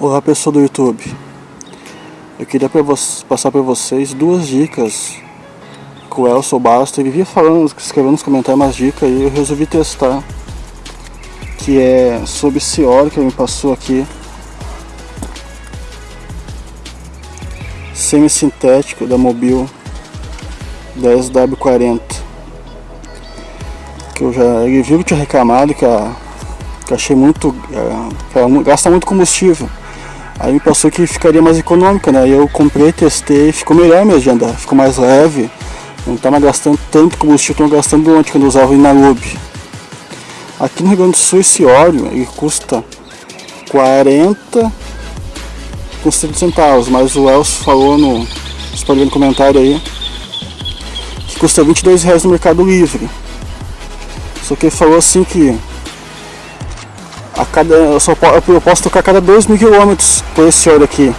Olá pessoal do YouTube. Eu queria pra passar para vocês duas dicas. Que o Elson Basta vivia falando, escrevendo nos comentários umas dicas e eu resolvi testar. Que é sobre esse óleo que ele me passou aqui. Semi-sintético da Mobil 10W40 que eu já ele viu que tinha reclamado que, a, que achei muito é, que ela gasta muito combustível Aí me passou que ficaria mais econômica, né? Eu comprei, testei, ficou melhor de andar, ficou mais leve, não tá mais gastando tanto combustível eu gastando antes quando eu usava o Inalube. Aqui no Rio Grande do Sul esse óleo ele custa 40 com 30 centavos, mas o Elcio falou no, no comentário aí que custa 22 reais no Mercado Livre. Só que ele falou assim que a cada, eu, só, eu posso tocar a cada 2 mil quilômetros por esse óleo aqui.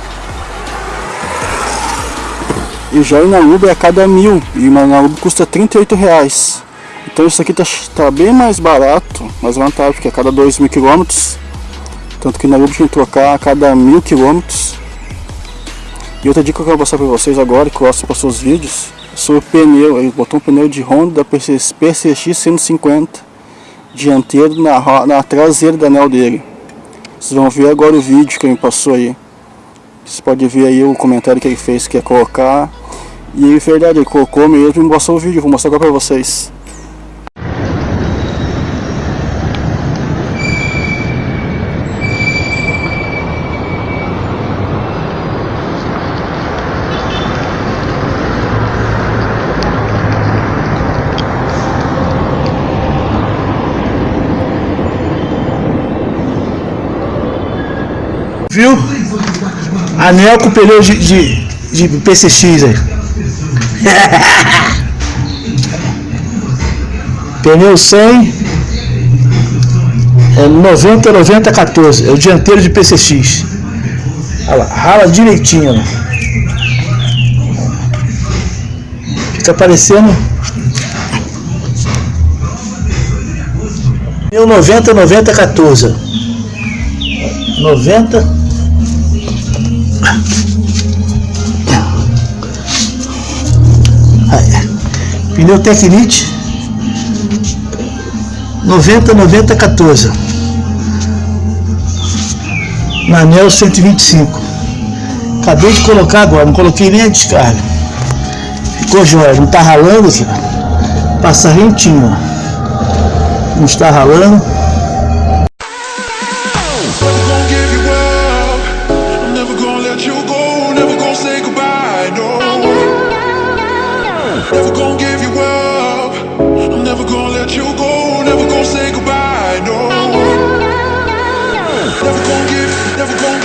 E já o Inaluba é a cada mil, e o Inaluba custa 38 reais. Então isso aqui tá, tá bem mais barato, mais vantajoso, porque a cada 2 mil quilômetros. Tanto que o Inaluba tem que trocar a cada mil quilômetros. E outra dica que eu vou passar para vocês agora, que eu gosto para seus vídeos, sobre o pneu. Ele botou um pneu de Honda PCX 150 dianteiro na, na traseira da anel dele. Vocês vão ver agora o vídeo que ele passou aí. Você pode ver aí o comentário que ele fez que é colocar. E verdade, ele colocou mesmo e mostrou o vídeo, vou mostrar agora pra vocês. Viu? Anel com pneu de, de, de PCX aí. pneu 100 é 90, 90, 14. É o dianteiro de PCX. Olha lá, rala direitinho. Ó. Fica parecendo. Pneu 90, 90, 14. 90 Pneu Tecnite 90 90 14 na anel 125 acabei de colocar agora, não coloquei nem a descarga. Ficou jóia, não está ralando aqui passa rentinho não está ralando Never gonna give you up. I'm never gonna let you go. Never gonna say goodbye, no. Never gonna give, never gonna